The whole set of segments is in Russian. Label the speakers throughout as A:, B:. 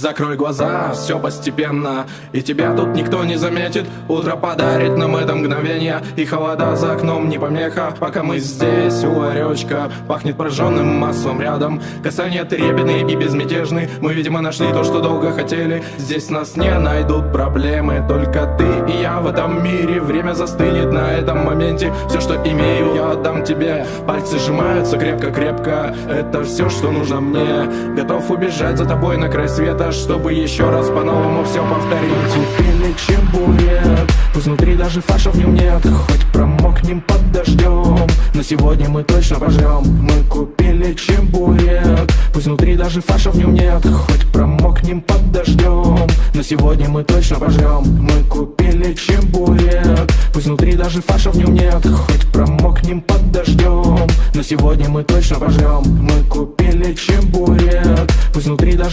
A: Закрой глаза, все постепенно. И тебя тут никто не заметит. Утро подарит нам это мгновение. И холода за окном не помеха. Пока мы здесь у ларечка Пахнет прожженным маслом рядом. Касания трепетные и безмятежны Мы, видимо, нашли то, что долго хотели. Здесь нас не найдут проблемы. Только ты и я в этом мире. Время застынет на этом моменте. Все, что имею, я отдам тебе. Пальцы сжимаются крепко-крепко. Это все, что нужно мне. Готов убежать за тобой на край света чтобы еще раз по-новому все повторить. Купили чебурек, пусть внутри даже фарша в нем нет. Хоть промокнем под дождем, но сегодня мы точно пожрем Мы купили чебурек, пусть внутри даже фарша в нем нет. Хоть промокнем под дождем, но сегодня мы точно пожрем Мы купили чебурек, пусть внутри даже фарша в нем нет. Хоть промокнем под дождем, но сегодня мы точно пожрем Мы купили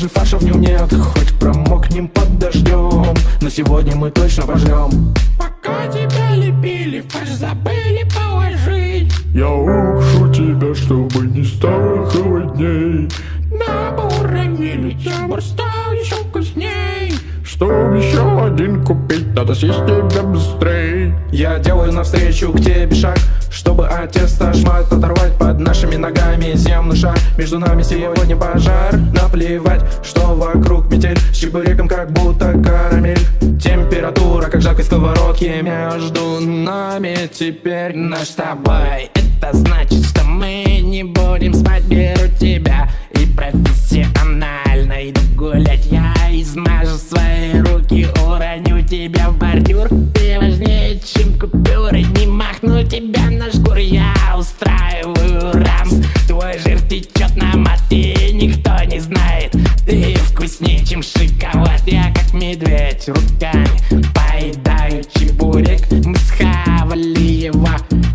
A: даже фарша в нем нет Хоть промокнем под дождем Но сегодня мы точно пожрем
B: Пока тебя лепили, фарш забыли положить.
C: Я укшу тебя, чтобы не стало холодней.
B: Небо уронили, чебур стал еще вкусней.
C: Чтобы еще один купить, надо съесть тебя быстрей.
A: Я делаю навстречу к тебе шаг Между нами сегодня пожар. Наплевать, что вокруг метель. С чебуреком как будто карамель. Температура, как жаркой сковородки Между нами теперь
B: наш с тобой. Это значит, что мы не будем спать Беру тебя. И профессионально иду гулять. Я измажу свои руки, уроню тебя в бордюр. Ты важнее, чем купюры. Не махну тебя на шкуру Я устраиваю вкуснее, чем шоколад. Я как медведь руками Поедаю чебурек. Мы схавали его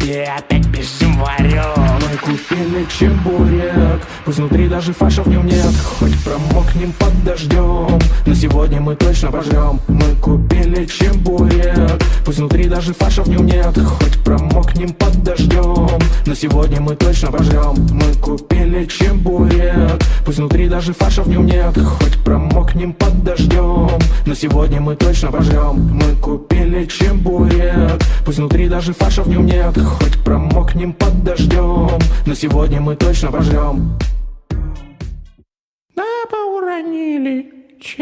B: И опять бежим варем
A: Мы купили чебурек Пусть внутри даже фарша в нем нет. Хоть промокнем под дождем Но сегодня мы точно пожрем Мы купили чебурек Пусть внутри даже фарша в нем нет. Хоть промокнем под дождем Но сегодня мы точно пожрем Мы купили чебурек Пусть внутри даже фарша в нем нет. Хоть промокнем под дождем Но сегодня мы точно пожрем Мы купили чебурек Пусть внутри даже фарша в нем нет. Хоть промокнем под дождем Но сегодня мы точно пожрем
B: Небо уронили